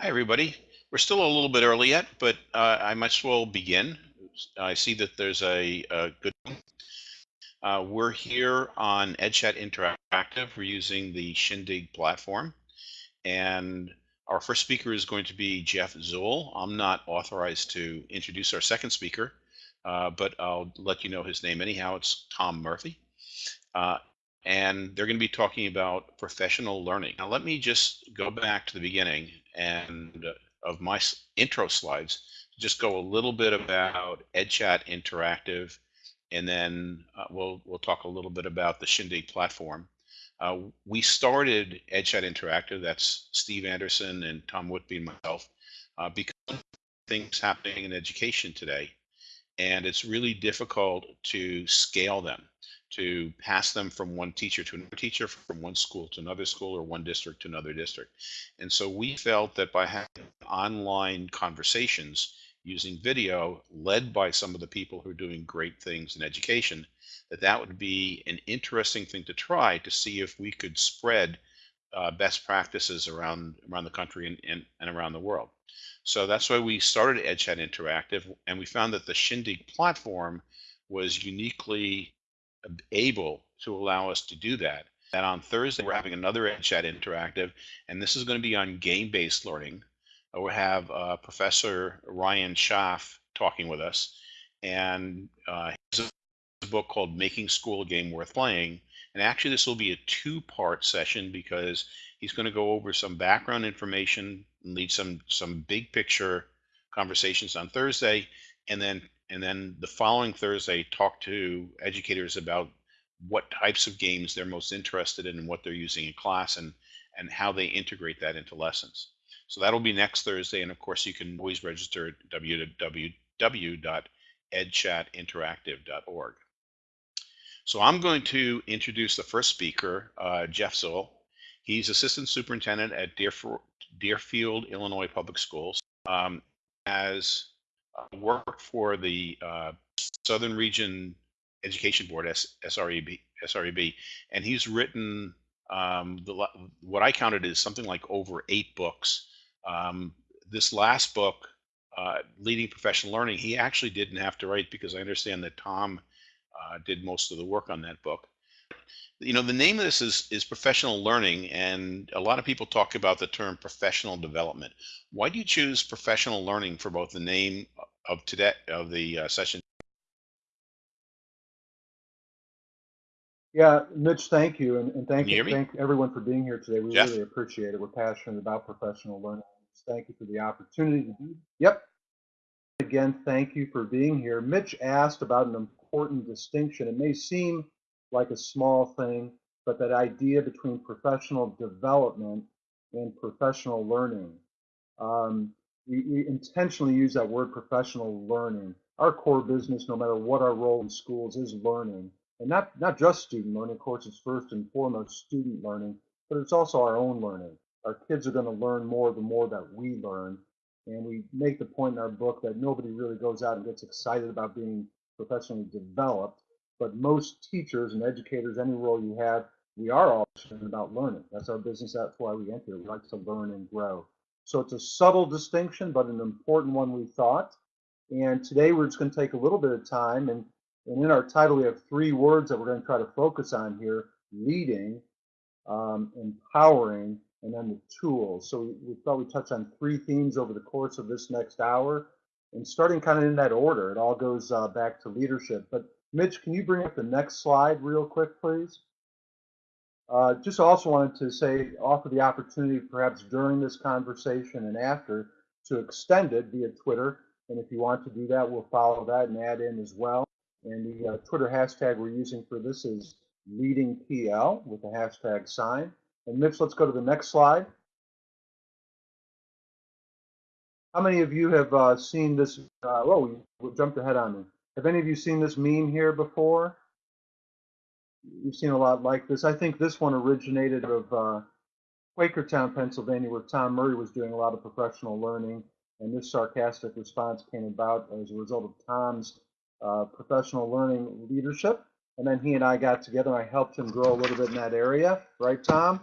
Hi, everybody. We're still a little bit early yet, but uh, I might as well begin. I see that there's a, a good. Uh, we're here on EdChat Interactive. We're using the Shindig platform, and our first speaker is going to be Jeff Zoul. I'm not authorized to introduce our second speaker, uh, but I'll let you know his name anyhow. It's Tom Murphy. And they're going to be talking about professional learning. Now, let me just go back to the beginning and uh, of my intro slides, just go a little bit about EdChat Interactive, and then uh, we'll we'll talk a little bit about the Shindig platform. Uh, we started EdChat Interactive. That's Steve Anderson and Tom Whitby and myself, uh, because things happening in education today, and it's really difficult to scale them to pass them from one teacher to another teacher, from one school to another school, or one district to another district. And so we felt that by having online conversations using video, led by some of the people who are doing great things in education, that that would be an interesting thing to try to see if we could spread uh, best practices around around the country and, and, and around the world. So that's why we started EdChat Interactive, and we found that the Shindig platform was uniquely able to allow us to do that. And on Thursday, we're having another EdChat Interactive, and this is going to be on game-based learning. Uh, we have uh, Professor Ryan Schaaf talking with us, and uh, has a book called Making School a Game Worth Playing. And actually, this will be a two-part session because he's going to go over some background information and lead some some big picture conversations on Thursday, and then and then the following Thursday talk to educators about what types of games they're most interested in and what they're using in class and and how they integrate that into lessons. So that'll be next Thursday, and of course you can always register at www.edchatinteractive.org. So I'm going to introduce the first speaker, uh, Jeff Zoul. He's assistant superintendent at Deerfield, Deerfield Illinois Public Schools. Um, as worked for the uh, Southern Region Education Board, S- SREB, SREB, and he's written um, the, what I counted is something like over eight books. Um, this last book, uh, Leading Professional Learning, he actually didn't have to write because I understand that Tom uh, did most of the work on that book you know the name of this is is professional learning and a lot of people talk about the term professional development. Why do you choose professional learning for both the name of today of the uh, session? Yeah mitch thank you and, and thank you, you thank everyone for being here today. We Jeff? really appreciate it. We're passionate about professional learning. Thank you for the opportunity to be yep. Again thank you for being here. Mitch asked about an important distinction. It may seem like a small thing, but that idea between professional development and professional learning. Um, we, we, intentionally use that word professional learning. Our core business, no matter what our role in schools, is learning. And not, not just student learning, of course, it's first and foremost student learning, but it's also our own learning. Our kids are going to learn more the more that we learn. And we make the point in our book that nobody really goes out and gets excited about being professionally developed but most teachers and educators, any role you have, we are all about learning. That's our business. That's why we enter. We like to learn and grow. So it's a subtle distinction, but an important one we thought. And today we're just going to take a little bit of time. And, and in our title, we have three words that we're going to try to focus on here leading, um, empowering, and then the tools. So we, we thought we'd touch on three themes over the course of this next hour. And starting kind of in that order, it all goes uh, back to leadership. But Mitch, can you bring up the next slide real quick, please? Uh, just also wanted to say, offer the opportunity perhaps during this conversation and after to extend it via Twitter. And if you want to do that, we'll follow that and add in as well. And the uh, Twitter hashtag we're using for this is leadingpl with the hashtag sign. And Mitch, let's go to the next slide. How many of you have uh, seen this? Uh, oh, we jumped ahead on me. Have any of you seen this meme here before? You've seen a lot like this. I think this one originated of uh, Quakertown, Pennsylvania, where Tom Murray was doing a lot of professional learning, and this sarcastic response came about as a result of Tom's uh, professional learning leadership. And then he and I got together, and I helped him grow a little bit in that area, right, Tom?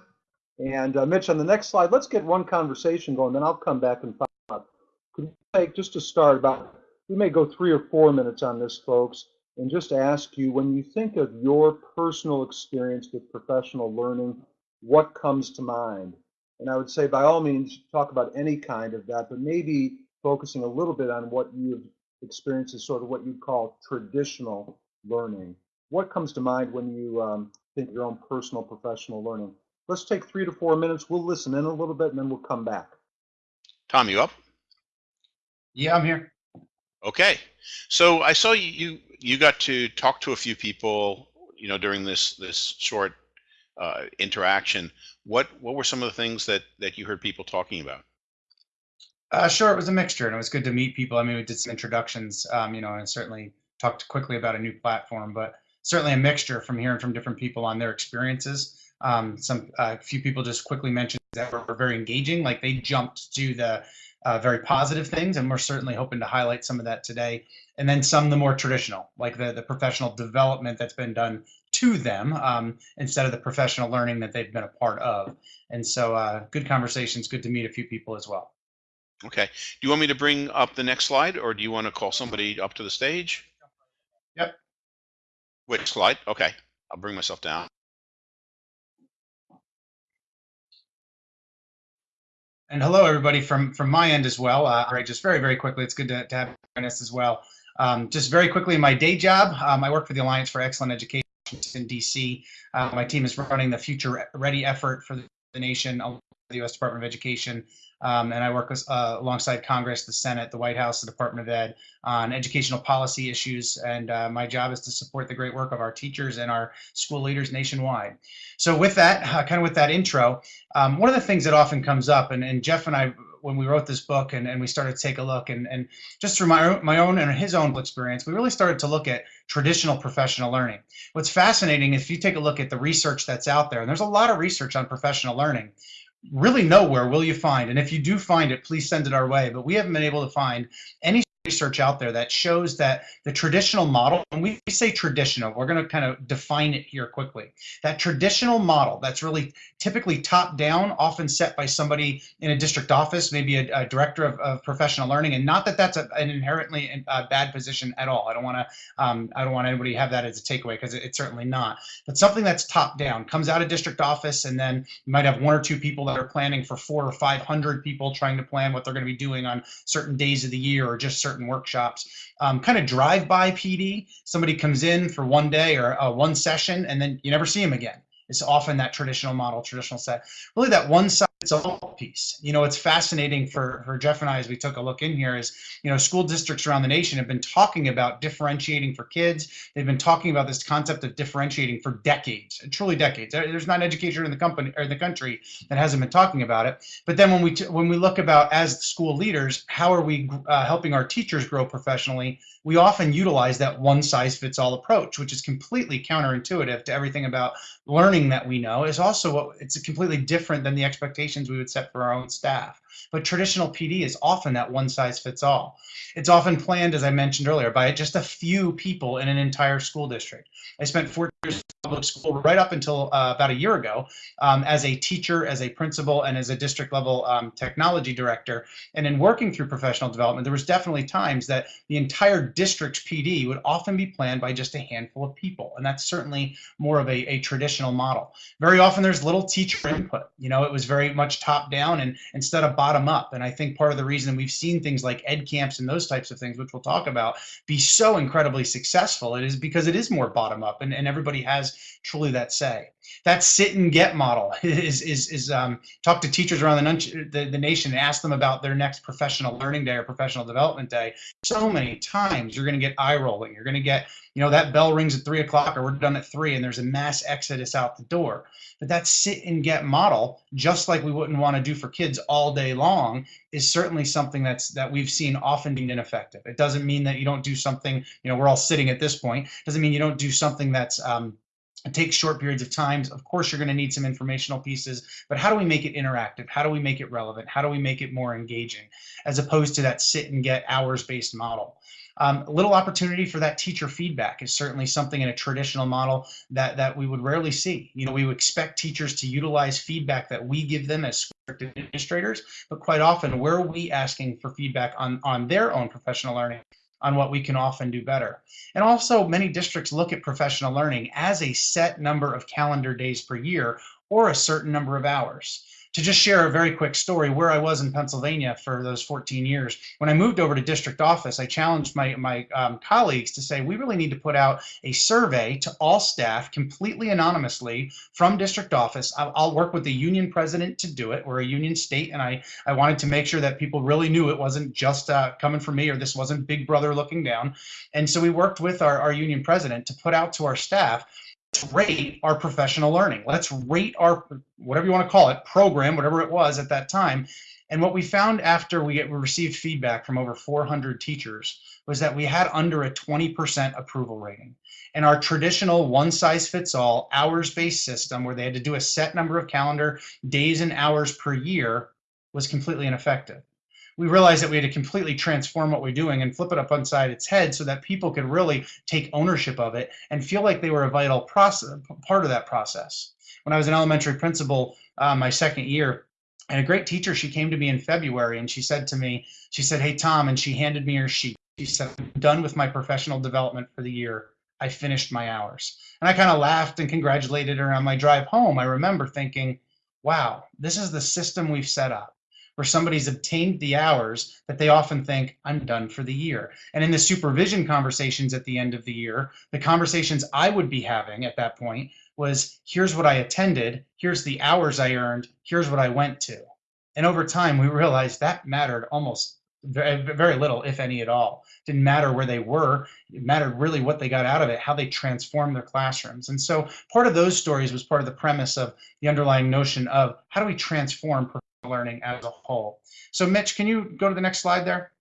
And uh, Mitch, on the next slide, let's get one conversation going, then I'll come back and follow up. Could you take, just to start, about, we may go three or four minutes on this, folks, and just ask you, when you think of your personal experience with professional learning, what comes to mind? And I would say, by all means, talk about any kind of that, but maybe focusing a little bit on what you've experienced as sort of what you'd call traditional learning. What comes to mind when you um, think of your own personal professional learning? Let's take three to four minutes. We'll listen in a little bit and then we'll come back. Tom, you up? Yeah, I'm here. Okay. So I saw you, you, got to talk to a few people, you know, during this, this short uh, interaction. What, what were some of the things that, that you heard people talking about? Uh, sure, it was a mixture, and it was good to meet people. I mean, we did some introductions, um, you know, and certainly talked quickly about a new platform, but certainly a mixture from hearing from different people on their experiences. Um, some a uh, few people just quickly mentioned that were, were very engaging, like they jumped to the uh, very positive things, and we're certainly hoping to highlight some of that today. And then some the more traditional, like the the professional development that's been done to them um, instead of the professional learning that they've been a part of. And so, uh, good conversations. Good to meet a few people as well. Okay. Do you want me to bring up the next slide or do you want to call somebody up to the stage? Yep. Which slide? Okay. I'll bring myself down. And hello, everybody from from my end as well. Uh, all right, just very, very quickly, it's good to, to have us as well. Um, just very quickly, my day job, um, I work for the Alliance for Excellent Education in DC. Uh, my team is running the Future Ready effort for the nation, the U.S. Department of Education. Um, and I work with, uh, alongside Congress, the Senate, the White House, the Department of Ed on educational policy issues. And uh, my job is to support the great work of our teachers and our school leaders nationwide. So with that, uh, kind of with that intro, um, one of the things that often comes up, and, and Jeff and I, when we wrote this book and, and we started to take a look, and, and just through my, my own and his own experience, we really started to look at traditional professional learning. What's fascinating is if you take a look at the research that's out there, and there's a lot of research on professional learning, really nowhere will you find, and if you do find it, please send it our way, but we haven't been able to find any research out there that shows that the traditional model, and we say traditional, we're going to kind of define it here quickly. That traditional model that's really typically top down, often set by somebody in a district office, maybe a, a director of, of, professional learning, and not that that's a, an inherently bad position at all. I don't want to, um, I don't want anybody to have that as a takeaway because it, it's certainly not. But something that's top down comes out of district office, and then you might have one or two people that are planning for four or five hundred people trying to plan what they're going to be doing on certain days of the year or just certain workshops. Um, kind of drive-by PD. Somebody comes in for one day or uh, one session, and then you never see them again. It's often that traditional model, traditional set. Really, that one fits all piece. You know, it's fascinating for for Jeff and I as we took a look in here. Is you know, school districts around the nation have been talking about differentiating for kids. They've been talking about this concept of differentiating for decades, truly decades. There's not an educator in the company or in the country that hasn't been talking about it. But then when we when we look about as school leaders, how are we uh, helping our teachers grow professionally? We often utilize that one size fits all approach, which is completely counterintuitive to everything about learning that we know. Is also what it's completely different than the expectations we would set for our own staff. But traditional PD is often that one size fits all. It's often planned, as I mentioned earlier, by just a few people in an entire school district. I spent four years public school right up until uh, about a year ago um, as a teacher, as a principal, and as a district level um, technology director. And in working through professional development, there was definitely times that the entire district's PD would often be planned by just a handful of people. And that's certainly more of a, a traditional model. Very often there's little teacher input. You know, it was very much top down and instead of bottom up. And I think part of the reason we've seen things like ed camps and those types of things, which we'll talk about, be so incredibly successful, it is because it is more bottom up and, and everybody has truly that say. That sit and get model is is is um, talk to teachers around the, the, the nation and ask them about their next professional learning day or professional development day. So many times you're going to get eye rolling. You're going to get you know that bell rings at three o'clock or we're done at three and there's a mass exodus out the door. But that sit and get model, just like we wouldn't want to do for kids all day long, is certainly something that's that we've seen often being ineffective. It doesn't mean that you don't do something. You know, we're all sitting at this point. Doesn't mean you don't do something that's um, it takes short periods of time. Of course, you're going to need some informational pieces, but how do we make it interactive? How do we make it relevant? How do we make it more engaging as opposed to that sit and get hours based model? Um, little opportunity for that teacher feedback is certainly something in a traditional model that, that we would rarely see. You know, we would expect teachers to utilize feedback that we give them as administrators, but quite often where are we asking for feedback on, on their own professional learning on what we can often do better. And also many districts look at professional learning as a set number of calendar days per year or a certain number of hours. To just share a very quick story where I was in Pennsylvania for those 14 years, when I moved over to district office, I challenged my, my um, colleagues to say, we really need to put out a survey to all staff completely anonymously from district office. I'll, I'll work with the union president to do it. We're a union state and I, I wanted to make sure that people really knew it wasn't just uh, coming from me or this wasn't big brother looking down. And so we worked with our, our union president to put out to our staff rate our professional learning. Let's rate our, whatever you want to call it, program, whatever it was at that time. And what we found after we, received feedback from over 400 teachers was that we had under a 20% approval rating. And our traditional one size fits all hours based system where they had to do a set number of calendar days and hours per year was completely ineffective we realized that we had to completely transform what we're doing and flip it up inside its head so that people could really take ownership of it and feel like they were a vital process, part of that process. When I was an elementary principal, uh, my second year, and a great teacher, she came to me in February and she said to me, she said, hey, Tom, and she handed me her sheet. She said, I'm done with my professional development for the year. I finished my hours. And I kind of laughed and congratulated her on my drive home. I remember thinking, wow, this is the system we've set up where somebody's obtained the hours that they often think, I'm done for the year. And in the supervision conversations at the end of the year, the conversations I would be having at that point was, here's what I attended, here's the hours I earned, here's what I went to. And over time, we realized that mattered almost very, little, if any at all. Didn't matter where they were. It mattered really what they got out of it, how they transformed their classrooms. And so part of those stories was part of the premise of the underlying notion of how do we transform learning as a whole. So Mitch, can you go to the next slide there?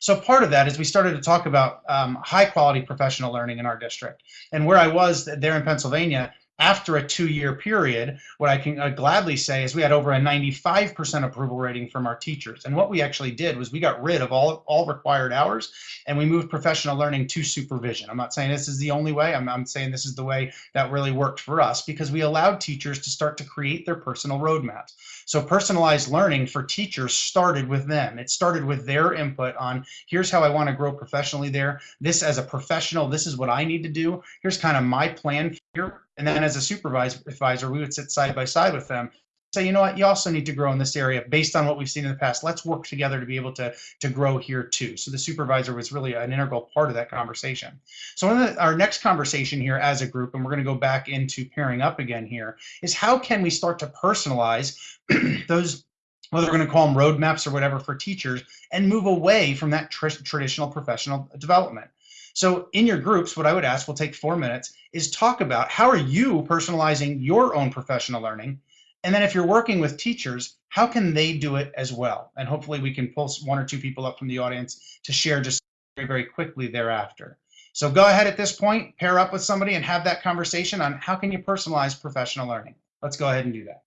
So part of that is we started to talk about um, high quality professional learning in our district. And where I was there in Pennsylvania, after a two-year period, what I can uh, gladly say is we had over a 95% approval rating from our teachers. And what we actually did was we got rid of all, all required hours and we moved professional learning to supervision. I'm not saying this is the only way. I'm, I'm saying this is the way that really worked for us because we allowed teachers to start to create their personal roadmaps. So personalized learning for teachers started with them. It started with their input on here's how I want to grow professionally there. This as a professional, this is what I need to do. Here's kind of my plan here and then as a supervisor, advisor, we would sit side by side with them, say, you know what, you also need to grow in this area based on what we've seen in the past. Let's work together to be able to, to grow here too. So the supervisor was really an integral part of that conversation. So in the, our next conversation here as a group, and we're going to go back into pairing up again here, is how can we start to personalize those whether we're going to call them roadmaps or whatever for teachers, and move away from that tr traditional professional development. So in your groups, what I would ask, will take four minutes, is talk about how are you personalizing your own professional learning? And then if you're working with teachers, how can they do it as well? And hopefully we can pull one or two people up from the audience to share just very, very quickly thereafter. So go ahead at this point, pair up with somebody and have that conversation on how can you personalize professional learning. Let's go ahead and do that.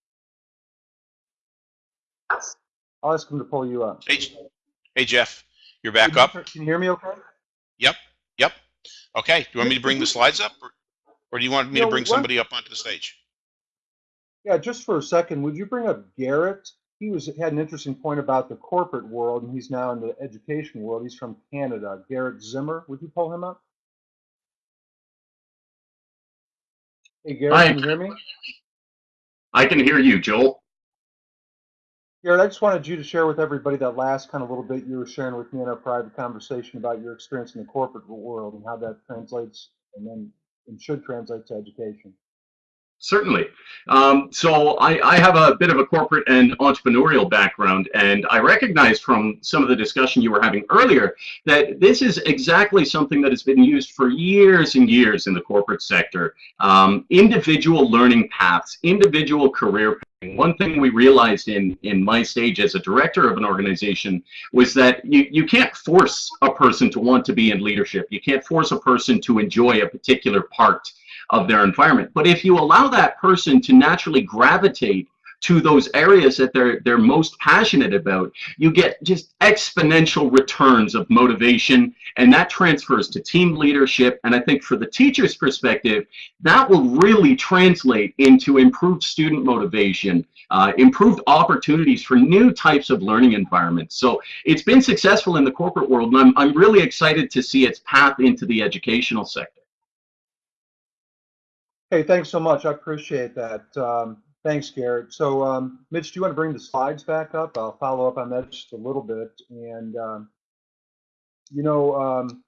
I'll ask him to pull you up. Hey, hey Jeff, you're back Can you- up? Can you hear me okay? Yep, yep. Okay, do you want me to bring the slides up? or- Or do you want me to bring what- somebody up onto the stage? Yeah, just for a second, would you bring up Garrett? He was had an interesting point about the corporate world, and he's now in the education world. He's from Canada. Garrett Zimmer, would you pull him up? Hey, Garrett, Hi. can you hear me? I can hear you, Joel. Garrett, I just wanted you to share with everybody that last kind of little bit you were sharing with me in our private conversation about your experience in the corporate world and how that translates and then and should translate to education. Certainly. Um, so I, I have a bit of a corporate and entrepreneurial background, and I recognize from some of the discussion you were having earlier that this is exactly something that has been used for years and years in the corporate sector. Um, individual learning paths, individual career one thing we realized in in my stage as a director of an organization was that you you can't force a person to want to be in leadership. You can't force a person to enjoy a particular part of their environment. But if you allow that person to naturally gravitate to those areas that they're they're most passionate about, you get just exponential returns of motivation, and that transfers to team leadership. And I think for the teacher's perspective, that will really translate into improved student motivation, uh, improved opportunities for new types of learning environments. So it's been successful in the corporate world, and I'm, I'm really excited to see its path into the educational sector. Hey, thanks so much. I appreciate that. Um, thanks, Garrett. So, um, Mitch, do you want to bring the slides back up? I'll follow up on that just a little bit. And, um, you know, um,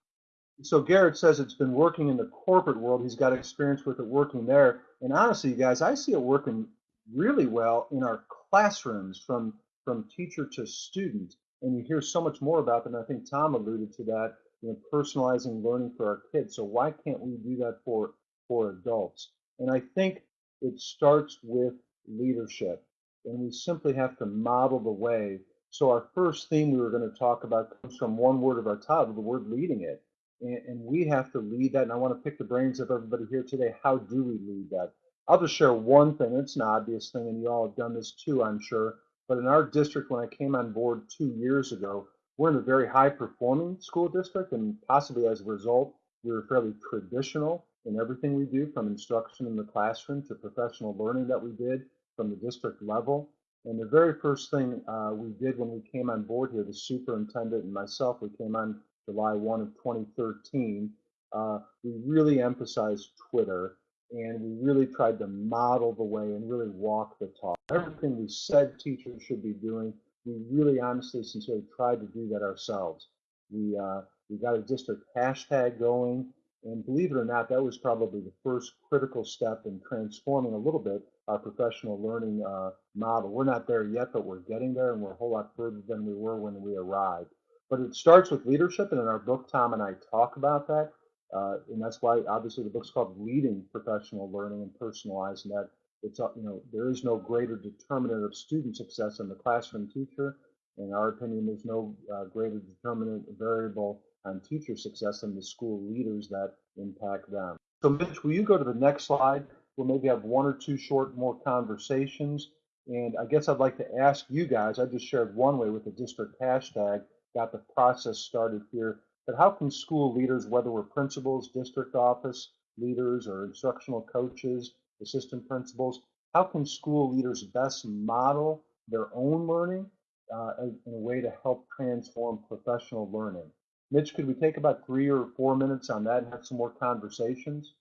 so Garrett says it's been working in the corporate world. He's got experience with it working there. And honestly, you guys, I see it working really well in our classrooms from, from teacher to student. And you hear so much more about them. I think Tom alluded to that, you know, personalizing learning for our kids. So why can't we do that for for adults. And I think it starts with leadership. And we simply have to model the way. So our first theme we were going to talk about comes from one word of our title, the word leading it. And, and we have to lead that. And I want to pick the brains of everybody here today. How do we lead that? I'll just share one thing. It's an obvious thing, and you all have done this too, I'm sure. But in our district, when I came on board two years ago, we're in a very high performing school district, and possibly as a result, we were fairly traditional in everything we do, from instruction in the classroom to professional learning that we did from the district level. And the very first thing uh, we did when we came on board here, the superintendent and myself, we came on July 1 of 2013, uh, we really emphasized Twitter and we really tried to model the way and really walk the talk. Everything we said teachers should be doing, we really honestly, sincerely tried to do that ourselves. We, uh, we got a district hashtag going. And believe it or not, that was probably the first critical step in transforming a little bit our professional learning uh, model. We're not there yet, but we're getting there, and we're a whole lot further than we were when we arrived. But it starts with leadership, and in our book, Tom and I talk about that. Uh, and that's why, obviously, the book's called Leading Professional Learning and Personalizing that. It's, uh, you know, there is no greater determinant of student success than the classroom teacher. In our opinion, there's no uh, greater determinant variable on teacher success than the school leaders that impact them. So Mitch, will you go to the next slide? We'll maybe have one or two short more conversations. And I guess I'd like to ask you guys, I just shared one way with the district hashtag, got the process started here, but how can school leaders, whether we're principals, district office leaders, or instructional coaches, assistant principals, how can school leaders best model their own learning uh, in a way to help transform professional learning? Mitch, could we take about three or four minutes on that and have some more conversations?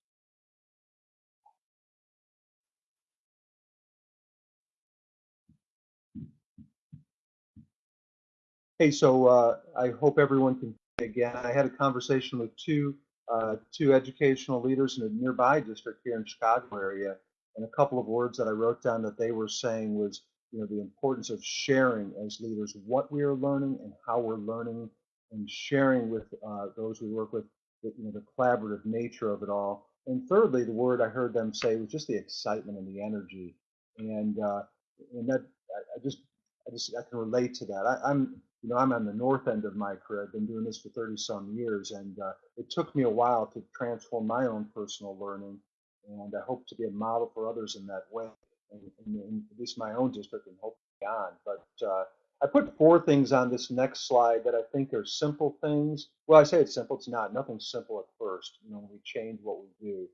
Hey, so uh, I hope everyone can again. I had a conversation with two uh, two educational leaders in a nearby district here in Chicago area, and a couple of words that I wrote down that they were saying was, you know, the importance of sharing as leaders what we are learning and how we're learning and sharing with uh, those we work with, the, you know, the collaborative nature of it all. And thirdly, the word I heard them say was just the excitement and the energy, and uh, and that I, I, just I just I can relate to that. I, am you know I'm on the north end of my career. I've been doing this for 30 some years, and uh, it took me a while to transform my own personal learning, and I hope to be a model for others in that way, and, and, and at least my own district, and hopefully beyond. But uh, I put four things on this next slide that I think are simple things. Well, I say it's simple. It's not. Nothing's simple at first. You know, we change what we do.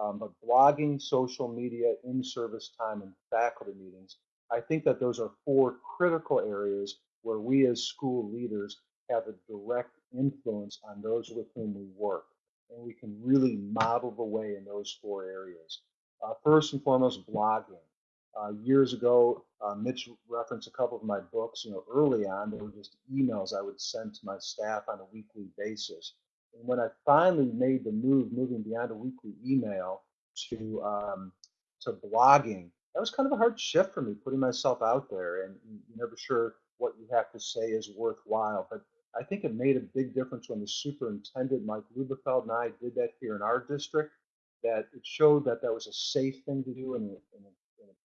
Um, but blogging, social media, in-service time, and faculty meetings. I think that those are four critical areas where we as school leaders have a direct influence on those with whom we work. And we can really model the way in those four areas. Uh, first and foremost, blogging. Uh, years ago, uh, Mitch referenced a couple of my books. You know, early on, they were just emails I would send to my staff on a weekly basis. And when I finally made the move, moving beyond a weekly email to um, to blogging, that was kind of a hard shift for me, putting myself out there, and you're never sure what you have to say is worthwhile. But I think it made a big difference when the superintendent, Mike Lubelfeld, and I did that here in our district. That it showed that that was a safe thing to do and, and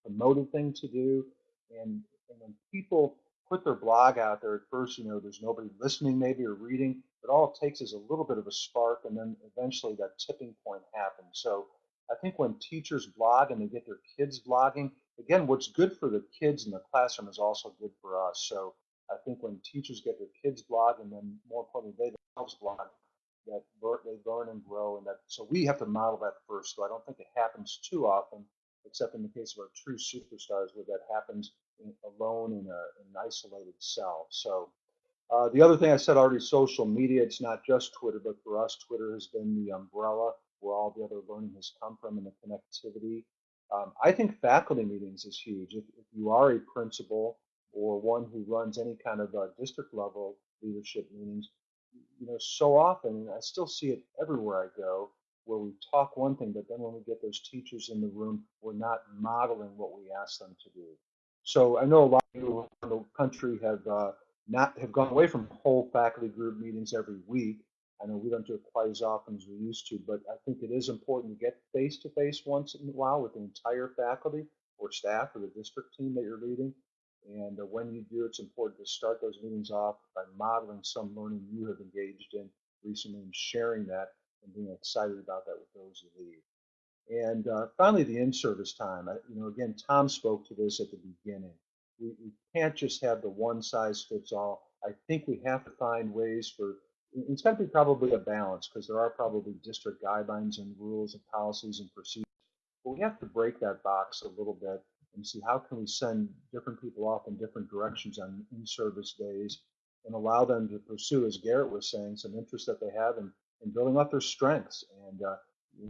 promoted thing to do. And, and when people put their blog out there at first, you know, there's nobody listening maybe or reading, but all it takes is a little bit of a spark and then eventually that tipping point happens. So I think when teachers blog and they get their kids blogging, again, what's good for the kids in the classroom is also good for us. So I think when teachers get their kids blog and then more importantly they themselves blog, that they learn and grow, and that so we have to model that first. So I don't think it happens too often, except in the case of our true superstars, where that happens in, alone in, a, in an isolated cell. So uh, the other thing I said already, social media. It's not just Twitter, but for us, Twitter has been the umbrella where all the other learning has come from and the connectivity. Um, I think faculty meetings is huge. If, if you are a principal or one who runs any kind of uh, district level leadership meetings, you know, so often I still see it everywhere I go, where we talk one thing, but then when we get those teachers in the room, we're not modeling what we ask them to do. So I know a lot of you around the country have uh, not have gone away from whole faculty group meetings every week. I know we don't do it quite as often as we used to, but I think it is important to get face to face once in a while with the entire faculty or staff or the district team that you're leading. And uh, when you do, it's important to start those meetings off by modeling some learning you have engaged in recently and sharing that and being excited about that with those you lead. And uh, finally, the in-service time. I, you know, again, Tom spoke to this at the beginning. We, we can't just have the one size fits all. I think we have to find ways for it's going to be probably a balance because there are probably district guidelines and rules and policies and procedures. But we have to break that box a little bit and see how can we send different people off in different directions on in-service days and allow them to pursue, as Garrett was saying, some interest that they have in, in building up their strengths and uh,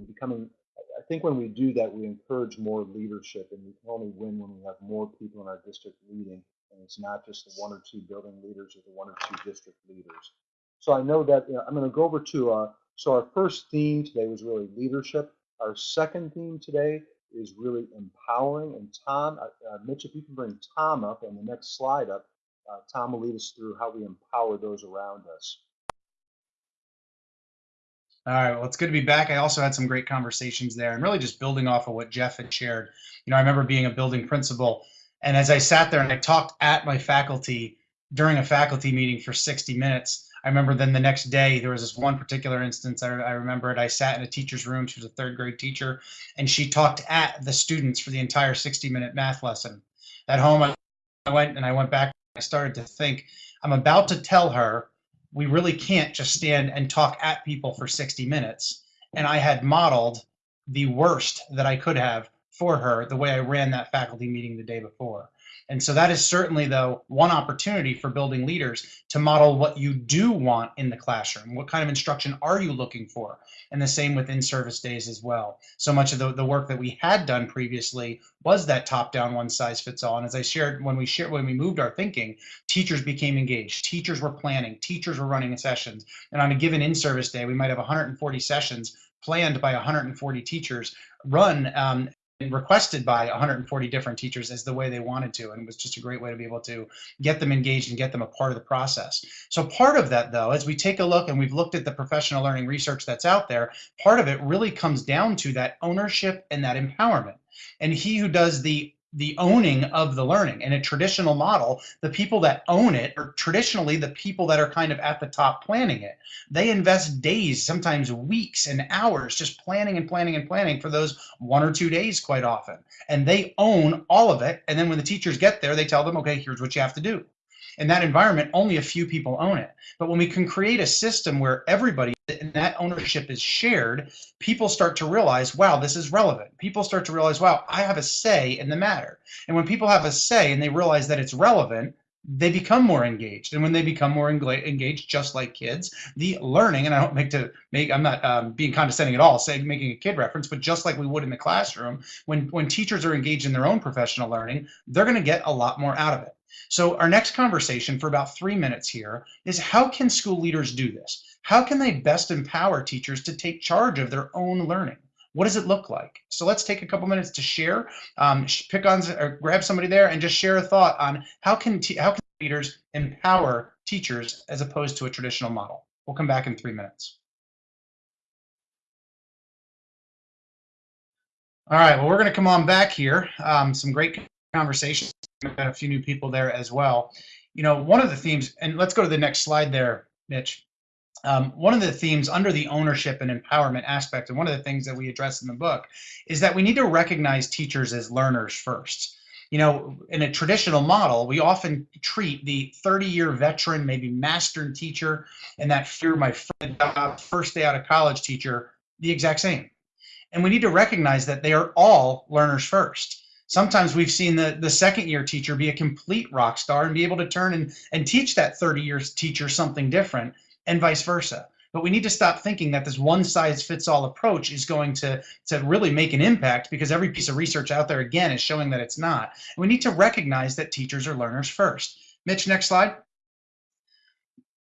becoming. I think when we do that, we encourage more leadership, and we can only win when we have more people in our district leading, and it's not just the one or two building leaders or the one or two district leaders. So I know that you know, I'm going to go over to, uh, so our first theme today was really leadership. Our second theme today is really empowering. And Tom, uh, Mitch, if you can bring Tom up and the next slide up, uh, Tom will lead us through how we empower those around us. All right, well, it's good to be back. I also had some great conversations there and really just building off of what Jeff had shared. You know, I remember being a building principal, and as I sat there and I talked at my faculty during a faculty meeting for 60 minutes, I remember then the next day there was this one particular instance I, I remember it. I sat in a teacher's room. She was a third grade teacher, and she talked at the students for the entire 60 minute math lesson. At home, I went and I went back. I started to think, I'm about to tell her we really can't just stand and talk at people for 60 minutes. And I had modeled the worst that I could have for her the way I ran that faculty meeting the day before. And so that is certainly, though, one opportunity for building leaders to model what you do want in the classroom. What kind of instruction are you looking for? And the same with in-service days as well. So much of the, the work that we had done previously was that top-down one-size-fits-all. And as I shared, when we shared, when we moved our thinking, teachers became engaged. Teachers were planning. Teachers were running sessions. And on a given in-service day, we might have 140 sessions planned by 140 teachers run um, requested by 140 different teachers as the way they wanted to and it was just a great way to be able to get them engaged and get them a part of the process. So part of that though as we take a look and we've looked at the professional learning research that's out there part of it really comes down to that ownership and that empowerment. And he who does the the owning of the learning. In a traditional model, the people that own it are traditionally the people that are kind of at the top planning it. They invest days, sometimes weeks and hours just planning and planning and planning for those one or two days quite often. And they own all of it. And then when the teachers get there, they tell them, okay, here's what you have to do. In that environment, only a few people own it. But when we can create a system where everybody and that ownership is shared, people start to realize, wow, this is relevant. People start to realize, wow, I have a say in the matter. And when people have a say and they realize that it's relevant, they become more engaged. And when they become more engaged, just like kids, the learning, and I don't make to make, I'm not um, being condescending at all, saying making a kid reference, but just like we would in the classroom, when, when teachers are engaged in their own professional learning, they're going to get a lot more out of it. So our next conversation for about three minutes here is how can school leaders do this? How can they best empower teachers to take charge of their own learning? What does it look like? So let's take a couple minutes to share, um, pick on or grab somebody there and just share a thought on how can how can leaders empower teachers as opposed to a traditional model. We'll come back in three minutes. All right, well, we're going to come on back here. Um, some great conversation. Got a few new people there as well. You know, one of the themes, and let's go to the next slide there, Mitch. Um, one of the themes under the ownership and empowerment aspect, and one of the things that we address in the book, is that we need to recognize teachers as learners first. You know, in a traditional model, we often treat the 30 year veteran, maybe master teacher, and that fear my first day out of college teacher the exact same. And we need to recognize that they are all learners first. Sometimes we've seen the, the second year teacher be a complete rock star and be able to turn and, and teach that 30 years teacher something different and vice versa. But we need to stop thinking that this one size fits all approach is going to, to really make an impact because every piece of research out there, again, is showing that it's not. And we need to recognize that teachers are learners first. Mitch, next slide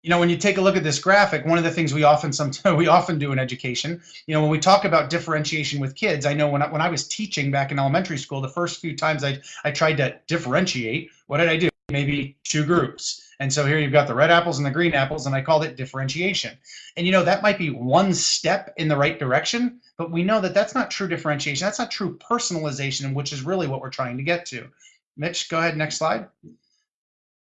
you know, when you take a look at this graphic, one of the things we often sometimes we often do in education, you know, when we talk about differentiation with kids, I know when I, when I was teaching back in elementary school, the first few times I I tried to differentiate, what did I do? Maybe two groups. And so here you've got the red apples and the green apples, and I called it differentiation. And you know, that might be one step in the right direction, but we know that that's not true differentiation. That's not true personalization, which is really what we're trying to get to. Mitch, go ahead, next slide.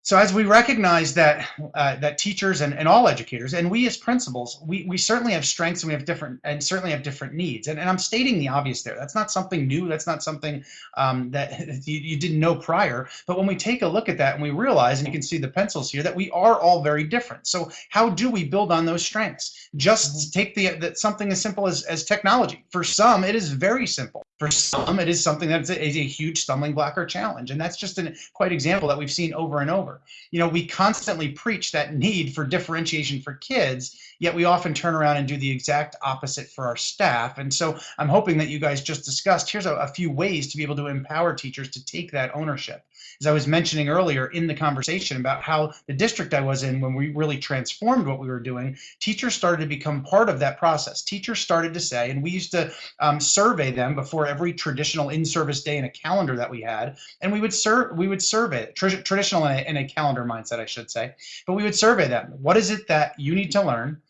So as we recognize that uh, that teachers and, and all educators and we as principals, we, we certainly have strengths and we have different and certainly have different needs. And, and I'm stating the obvious there. That's not something new. That's not something um, that you, you didn't know prior. But when we take a look at that and we realize, and you can see the pencils here, that we are all very different. So how do we build on those strengths? Just take the, the something as simple as, as technology. For some, it is very simple. For some, it is something that is a, huge stumbling block or challenge. And that's just a quite example that we've seen over and over. You know, we constantly preach that need for differentiation for kids, yet we often turn around and do the exact opposite for our staff. And so I'm hoping that you guys just discussed, here's a, a few ways to be able to empower teachers to take that ownership as I was mentioning earlier in the conversation about how the district I was in, when we really transformed what we were doing, teachers started to become part of that process. Teachers started to say, and we used to um, survey them before every traditional in-service day in a calendar that we had, and we would serve, we would survey tra traditional in a, in a calendar mindset, I should say, but we would survey them. What is it that you need to learn?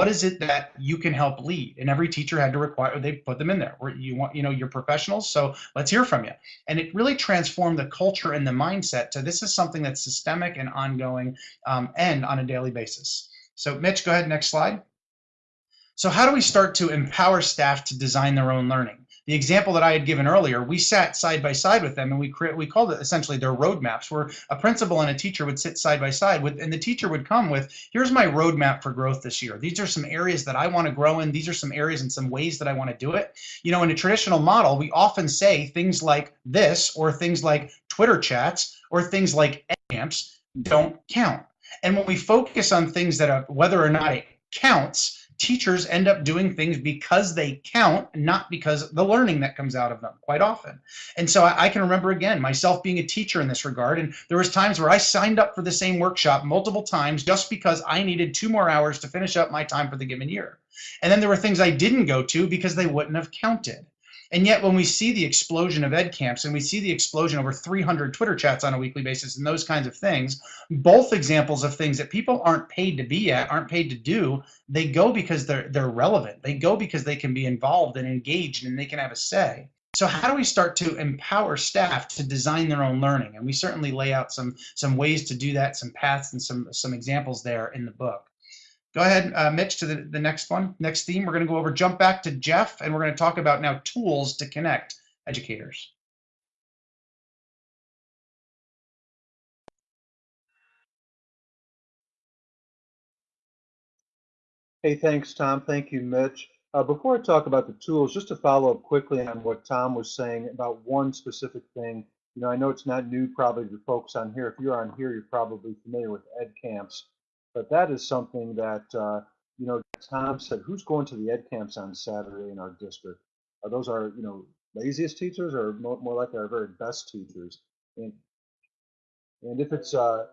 What is it that you can help lead? And every teacher had to require they put them in there where you want you know you're professionals so let's hear from you. And it really transformed the culture and the mindset to this is something that's systemic and ongoing um, and on a daily basis. So mitch go ahead next slide. So how do we start to empower staff to design their own learning the example that I had given earlier, we sat side by side with them and we create, we called it essentially their roadmaps where a principal and a teacher would sit side by side with, and the teacher would come with, here's my roadmap for growth this year. These are some areas that I want to grow in. These are some areas and some ways that I want to do it. You know, in a traditional model, we often say things like this or things like Twitter chats or things like camps don't count. And when we focus on things that are, whether or not it counts, teachers end up doing things because they count, not because the learning that comes out of them quite often. And so I, I, can remember again, myself being a teacher in this regard. And there was times where I signed up for the same workshop multiple times just because I needed two more hours to finish up my time for the given year. And then there were things I didn't go to because they wouldn't have counted. And yet when we see the explosion of ed camps and we see the explosion over 300 Twitter chats on a weekly basis and those kinds of things, both examples of things that people aren't paid to be at, aren't paid to do, they go because they're, they're relevant. They go because they can be involved and engaged and they can have a say. So how do we start to empower staff to design their own learning? And we certainly lay out some, some ways to do that, some paths and some, some examples there in the book. Go ahead, uh, Mitch, to the, the next one, next theme. We're going to go over, jump back to Jeff, and we're going to talk about now tools to connect educators. Hey, thanks, Tom. Thank you, Mitch. Uh, before I talk about the tools, just to follow up quickly on what Tom was saying about one specific thing. You know, I know it's not new probably to folks on here. If you're on here, you're probably familiar with ed camps. But that is something that, uh, you know, Tom said, who's going to the ed camps on Saturday in our district? Are those our, you know, laziest teachers or more, more likely our very best teachers? And, and if it's, uh,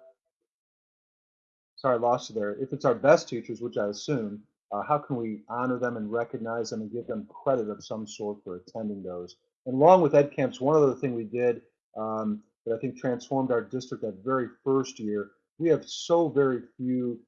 sorry, I lost you there. If it's our best teachers, which I assume, uh, how can we honor them and recognize them and give them credit of some sort for attending those? And along with ed camps, one other thing we did um, that I think transformed our district that very first year we have so very few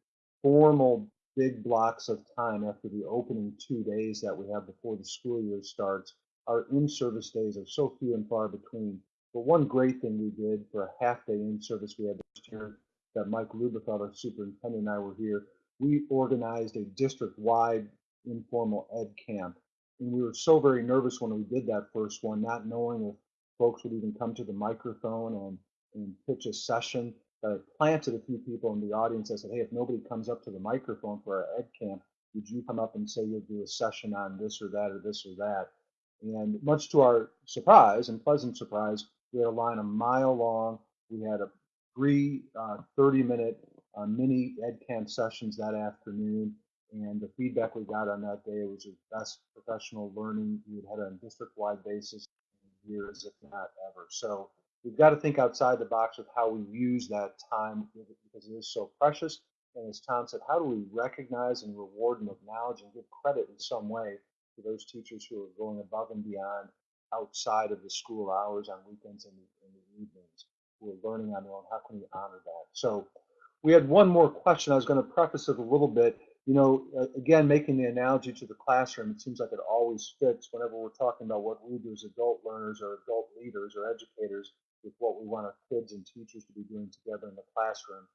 formal big blocks of time after the opening two days that we have before the school year starts. Our in-service days are so few and far between. But one great thing we did for a half day in service we had this year that Mike Lubelfeld, our superintendent, and I were here. we organized a district-wide informal ed camp. And we were so very nervous when we did that first one, not knowing if folks would even come to the microphone and, and pitch a session. I planted a few people in the audience. I said, hey, if nobody comes up to the microphone for our ed camp, would you come up and say you'll do a session on this or that or this or that? And much to our surprise and pleasant surprise, we had a line a mile long. We had a three uh, 30 minute uh, mini ed camp sessions that afternoon. And the feedback we got on that day was the best professional learning we'd had on a district wide basis in years, if not ever. So we've got to think outside the box of how we use that time because it is so precious. And as Tom said, how do we recognize and reward and acknowledge and give credit in some way to those teachers who are going above and beyond outside of the school hours on weekends and, and the evenings, who are learning on their own? How can we honor that? So we had one more question. I was going to preface it a little bit. You know, uh, again, making the analogy to the classroom, it seems like it always fits whenever we're talking about what we do as adult learners or adult leaders or educators with what we want our kids and teachers to be doing together in the classroom.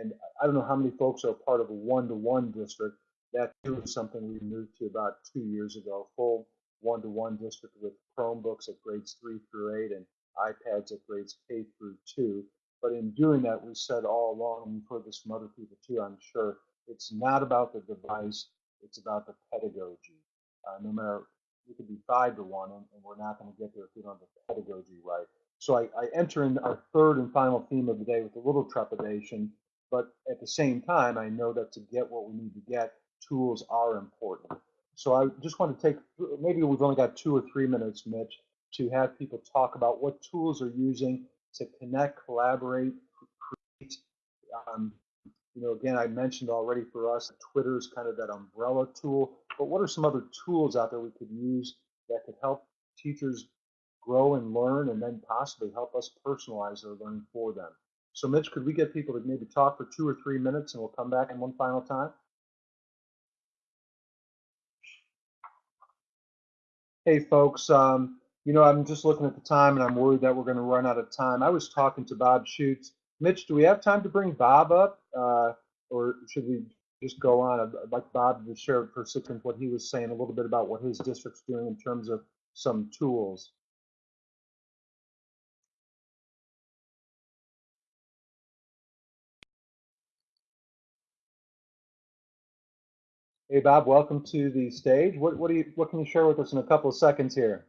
And I don't know how many folks are part of a one-to-one district. That too is something we moved to about two years ago, full one-to-one district with Chromebooks at grades three through eight and iPads at grades K through two. But in doing that, we said all along, and you've heard this from other people too, I'm sure, it's not about the device, it's about the pedagogy. Uh, no matter, we could be five to one, and, and we're not going to get there if we don't have the pedagogy right. So I, I enter in our third and final theme of the day with a little trepidation, but at the same time, I know that to get what we need to get, tools are important. So I just want to take, maybe we've only got two or three minutes, Mitch, to have people talk about what tools are using to connect, collaborate, create. Um, you know, again, I mentioned already for us, Twitter is kind of that umbrella tool. But what are some other tools out there we could use that could help teachers grow and learn, and then possibly help us personalize their learning for them? So, Mitch, could we get people to maybe talk for two or three minutes, and we'll come back in one final time? Hey, folks. Um, you know, I'm just looking at the time and I'm worried that we're going to run out of time. I was talking to Bob Schutz. Mitch, do we have time to bring Bob up? Uh, or should we just go on? I'd like Bob to share for a second what he was saying a little bit about what his district's doing in terms of some tools. Hey, Bob, welcome to the stage. What, what, do you, what can you share with us in a couple of seconds here?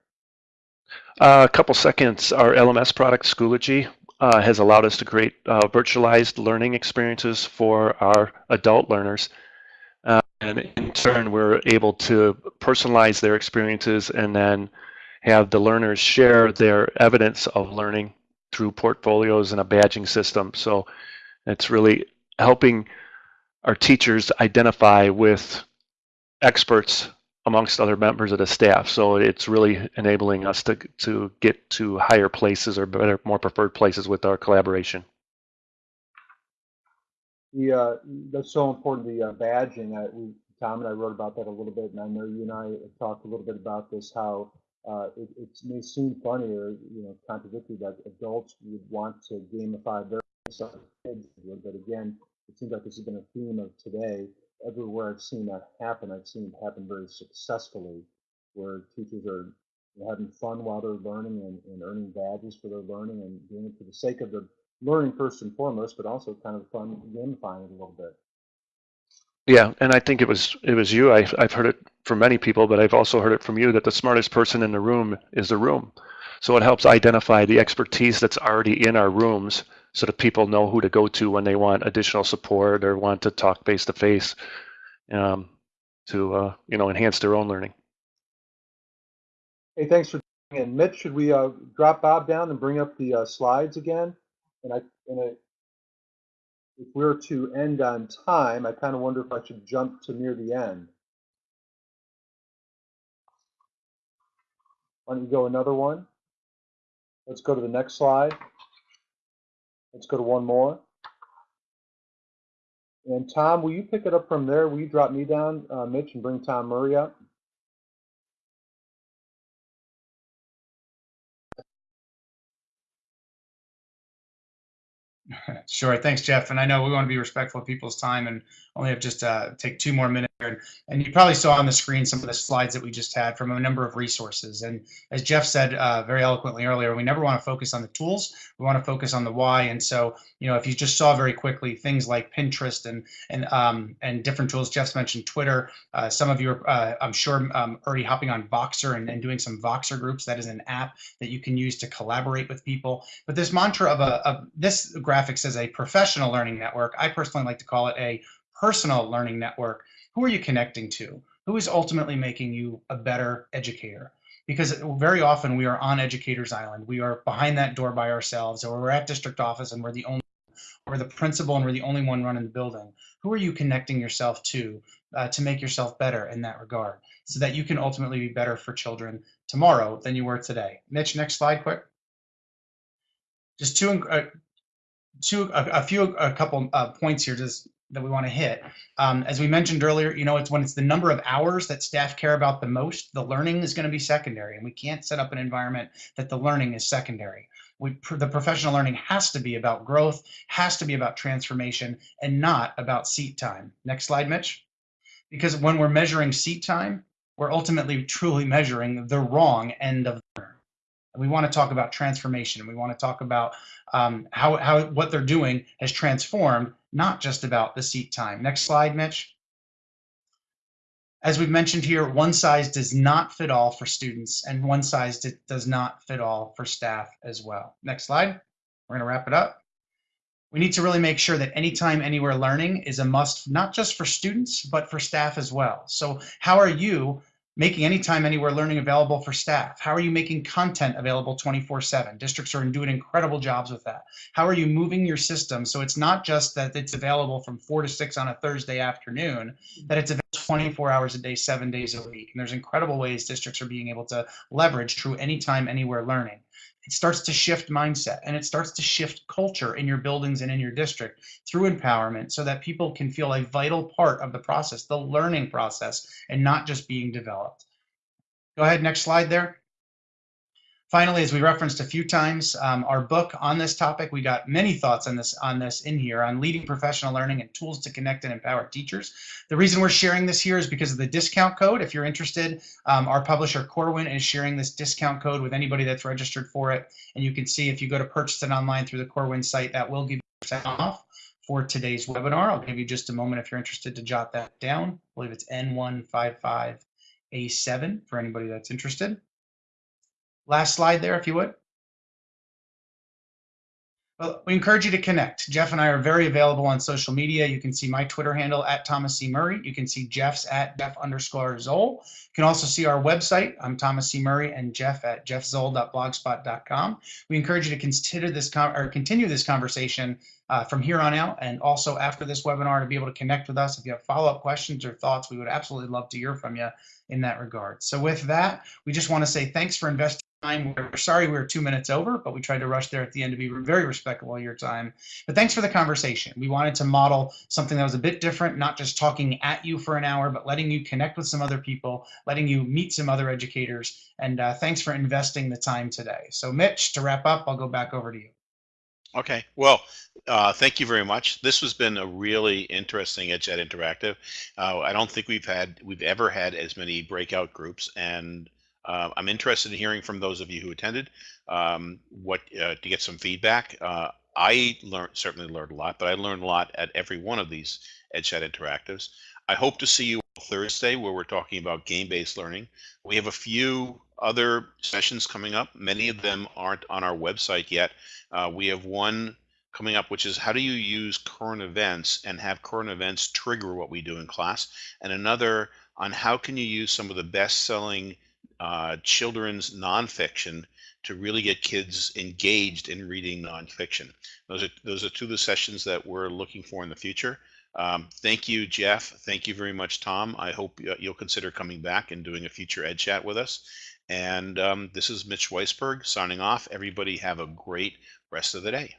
Uh, a couple seconds. Our LMS product, Schoology, uh, has allowed us to create uh, virtualized learning experiences for our adult learners. Uh, and in turn, we're able to personalize their experiences and then have the learners share their evidence of learning through portfolios and a badging system. So it's really helping our teachers identify with experts amongst other members of the staff. So it's really enabling us to to get to higher places or better, more preferred places with our collaboration. The uh, that's so important. The uh, badging. I, we, Tom and I wrote about that a little bit, and I know you and I have talked a little bit about this. How uh, it, it, may seem funny or you know contradictory that adults would want to gamify their kids, but again, it seems like this has been a theme of today everywhere I've seen that happen, I've seen it happen very successfully, where teachers are having fun while they're learning and, and earning badges for their learning and doing it for the sake of the learning first and foremost, but also kind of fun gamifying it a little bit. Yeah, and I think it was it was you. I, I've heard it from many people, but I've also heard it from you that the smartest person in the room is the room. So it helps identify the expertise that's already in our rooms so that people know who to go to when they want additional support or want to talk face to face um, to uh, you know enhance their own learning. Hey, thanks for in. Mitch, should we uh, drop Bob down and bring up the uh, slides again? And I, and I, if we we're to end on time, I kind of wonder if I should jump to near the end. Why don't you go another one? Let's go to the next slide. Let's go to one more. And Tom, will you pick it up from there? Will you drop me down, uh, Mitch, and bring Tom Murray up? Sure. Thanks, Jeff. And I know we want to be respectful of people's time and only have just uh, take two more minutes here. And you probably saw on the screen some of the slides that we just had from a number of resources. And as Jeff said uh, very eloquently earlier, we never want to focus on the tools. We want to focus on the why. And so, you know, if you just saw very quickly things like Pinterest and and um, and different tools, Jeff's mentioned Twitter. Uh, some of you are, uh, I'm sure, um, already hopping on Voxer and, and doing some Voxer groups. That is an app that you can use to collaborate with people. But this mantra of a of this graphic says a professional learning network. I personally like to call it a personal learning network. Who are you connecting to? Who is ultimately making you a better educator? Because very often we are on Educators Island. We are behind that door by ourselves, or we're at district office and we're the only, or we're the principal and we're the only one running the building. Who are you connecting yourself to uh, to make yourself better in that regard, so that you can ultimately be better for children tomorrow than you were today? Mitch, next slide, quick. Just two, uh, two, a, a few, a couple uh, points here, just that we want to hit. Um, as we mentioned earlier, you know, it's when it's the number of hours that staff care about the most, the learning is going to be secondary, and we can't set up an environment that the learning is secondary. We, the professional learning has to be about growth, has to be about transformation, and not about seat time. Next slide, Mitch. Because when we're measuring seat time, we're ultimately truly measuring the wrong end of the learner. We want to talk about transformation. We want to talk about um, how, how what they're doing has transformed, not just about the seat time. Next slide, Mitch. As we've mentioned here, one size does not fit all for students and one size does not fit all for staff as well. Next slide. We're going to wrap it up. We need to really make sure that anytime, anywhere learning is a must, not just for students, but for staff as well. So how are you making anytime, anywhere learning available for staff? How are you making content available 24 seven? Districts are doing incredible jobs with that. How are you moving your system? So it's not just that it's available from four to six on a Thursday afternoon, mm-hmm. that it's available 24 hours a day, seven days a week. And there's incredible ways districts are being able to leverage true anytime, anywhere learning it starts to shift mindset and it starts to shift culture in your buildings and in your district through empowerment so that people can feel a vital part of the process, the learning process, and not just being developed. Go ahead, next slide there. Finally, as we referenced a few times, um, our book on this topic, we got many thoughts on this on this in here on leading professional learning and tools to connect and empower teachers. The reason we're sharing this here is because of the discount code. If you're interested, um, our publisher Corwin is sharing this discount code with anybody that's registered for it. And you can see if you go to purchase it online through the Corwin site, that will give you percent off for today's webinar. I'll give you just a moment if you're interested to jot that down. I believe it's N155A7 for anybody that's interested. Last slide there, if you would. Well, we encourage you to connect. Jeff and I are very available on social media. You can see my Twitter handle at Thomas C. Murray. You can see Jeff's at Jeff underscore Zoul. You can also see our website. I'm Thomas C. Murray and Jeff at jeffzoul.blogspot.com. We encourage you to consider this or continue this conversation uh, from here on out and also after this webinar to be able to connect with us. If you have follow-up questions or thoughts, we would absolutely love to hear from you in that regard. So with that, we just want to say thanks for investing time. We're sorry we were two minutes over, but we tried to rush there at the end to be very respectful of your time. But thanks for the conversation. We wanted to model something that was a bit different, not just talking at you for an hour, but letting you connect with some other people, letting you meet some other educators. And uh, thanks for investing the time today. So Mitch, to wrap up, I'll go back over to you. Okay, well, uh, thank you very much. This has been a really interesting EdChat Interactive. Uh, I don't think we've had we've ever had as many breakout groups, and uh, I'm interested in hearing from those of you who attended, um, what uh, to get some feedback. Uh, I learned certainly learned a lot, but I learned a lot at every one of these EdChat interactives. I hope to see you Thursday where we're talking about game-based learning. We have a few other sessions coming up. Many of them aren't on our website yet. Uh, we have one coming up, which is how do you use current events and have current events trigger what we do in class, and another on how can you use some of the best-selling uh, children's nonfiction to really get kids engaged in reading nonfiction. Those are those are two of the sessions that we're looking for in the future. Um, thank you, Jeff. Thank you very much, Tom. I hope you'll consider coming back and doing a future Ed Chat with us. And um, this is Mitch Weisburgh signing off. Everybody have a great rest of the day.